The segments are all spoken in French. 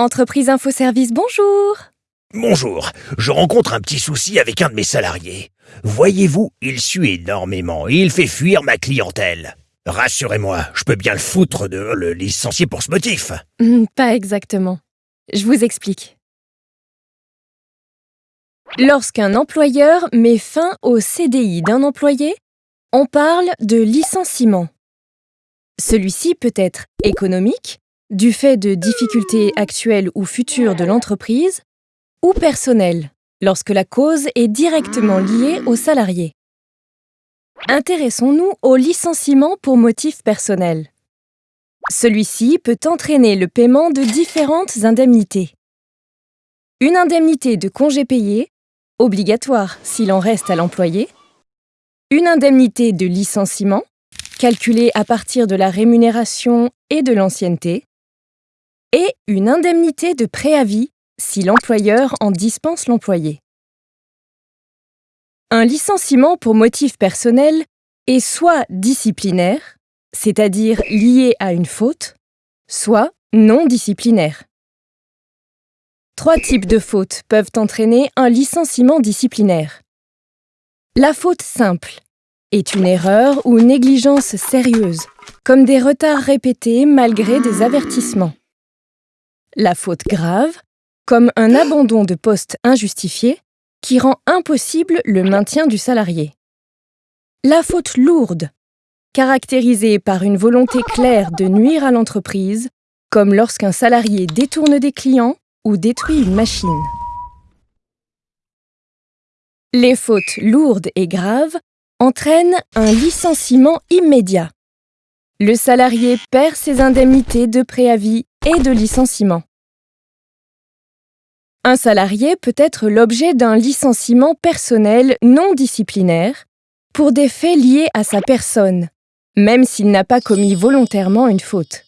Entreprise Infoservice, bonjour Bonjour, je rencontre un petit souci avec un de mes salariés. Voyez-vous, il suit énormément et il fait fuir ma clientèle. Rassurez-moi, je peux bien le foutre de le licencier pour ce motif. Hmm, Pas exactement. Je vous explique. Lorsqu'un employeur met fin au CDI d'un employé, on parle de licenciement. Celui-ci peut être économique, du fait de difficultés actuelles ou futures de l'entreprise, ou personnel, lorsque la cause est directement liée au salarié. Intéressons-nous au licenciement pour motif personnel. Celui-ci peut entraîner le paiement de différentes indemnités. Une indemnité de congé payé, obligatoire s'il en reste à l'employé, une indemnité de licenciement, calculée à partir de la rémunération et de l'ancienneté, et une indemnité de préavis si l'employeur en dispense l'employé. Un licenciement pour motif personnel est soit disciplinaire, c'est-à-dire lié à une faute, soit non disciplinaire. Trois types de fautes peuvent entraîner un licenciement disciplinaire. La faute simple est une erreur ou négligence sérieuse, comme des retards répétés malgré des avertissements. La faute grave, comme un abandon de poste injustifié, qui rend impossible le maintien du salarié. La faute lourde, caractérisée par une volonté claire de nuire à l'entreprise, comme lorsqu'un salarié détourne des clients ou détruit une machine. Les fautes lourdes et graves entraînent un licenciement immédiat. Le salarié perd ses indemnités de préavis et de licenciement. Un salarié peut être l'objet d'un licenciement personnel non disciplinaire pour des faits liés à sa personne, même s'il n'a pas commis volontairement une faute.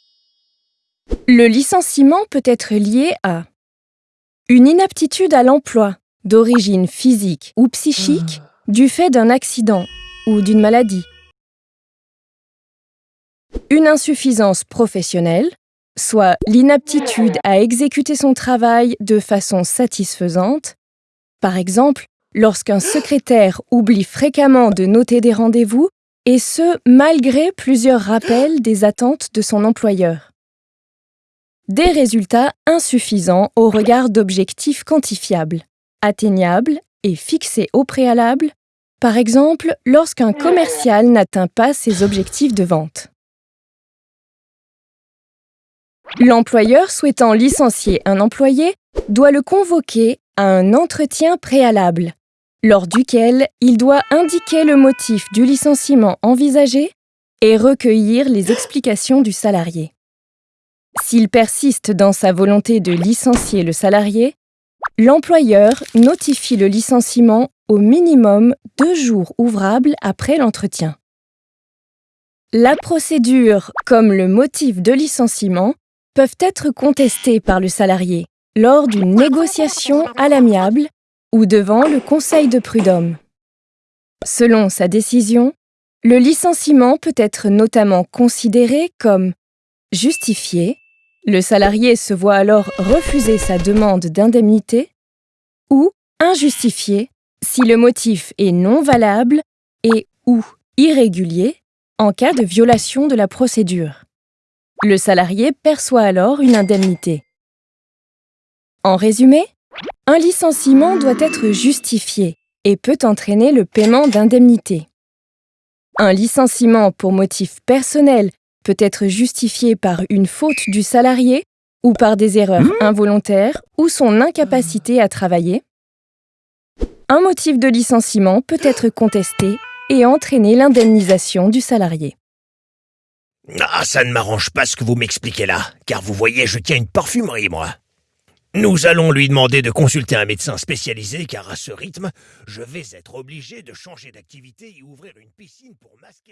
Le licenciement peut être lié à une inaptitude à l'emploi d'origine physique ou psychique du fait d'un accident ou d'une maladie, une insuffisance professionnelle, soit l'inaptitude à exécuter son travail de façon satisfaisante, par exemple lorsqu'un secrétaire oublie fréquemment de noter des rendez-vous, et ce malgré plusieurs rappels des attentes de son employeur. Des résultats insuffisants au regard d'objectifs quantifiables, atteignables et fixés au préalable, par exemple lorsqu'un commercial n'atteint pas ses objectifs de vente. L'employeur souhaitant licencier un employé doit le convoquer à un entretien préalable, lors duquel il doit indiquer le motif du licenciement envisagé et recueillir les explications du salarié. S'il persiste dans sa volonté de licencier le salarié, l'employeur notifie le licenciement au minimum deux jours ouvrables après l'entretien. La procédure, comme le motif de licenciement, peuvent être contestés par le salarié lors d'une négociation à l'amiable ou devant le conseil de prud'homme. Selon sa décision, le licenciement peut être notamment considéré comme justifié, le salarié se voit alors refuser sa demande d'indemnité, ou injustifié si le motif est non valable et ou irrégulier en cas de violation de la procédure. Le salarié perçoit alors une indemnité. En résumé, un licenciement doit être justifié et peut entraîner le paiement d'indemnités. Un licenciement pour motif personnel peut être justifié par une faute du salarié ou par des erreurs involontaires ou son incapacité à travailler. Un motif de licenciement peut être contesté et entraîner l'indemnisation du salarié. Ah, ça ne m'arrange pas ce que vous m'expliquez là, car vous voyez, je tiens une parfumerie, moi. Nous allons lui demander de consulter un médecin spécialisé, car à ce rythme, je vais être obligé de changer d'activité et ouvrir une piscine pour masquer.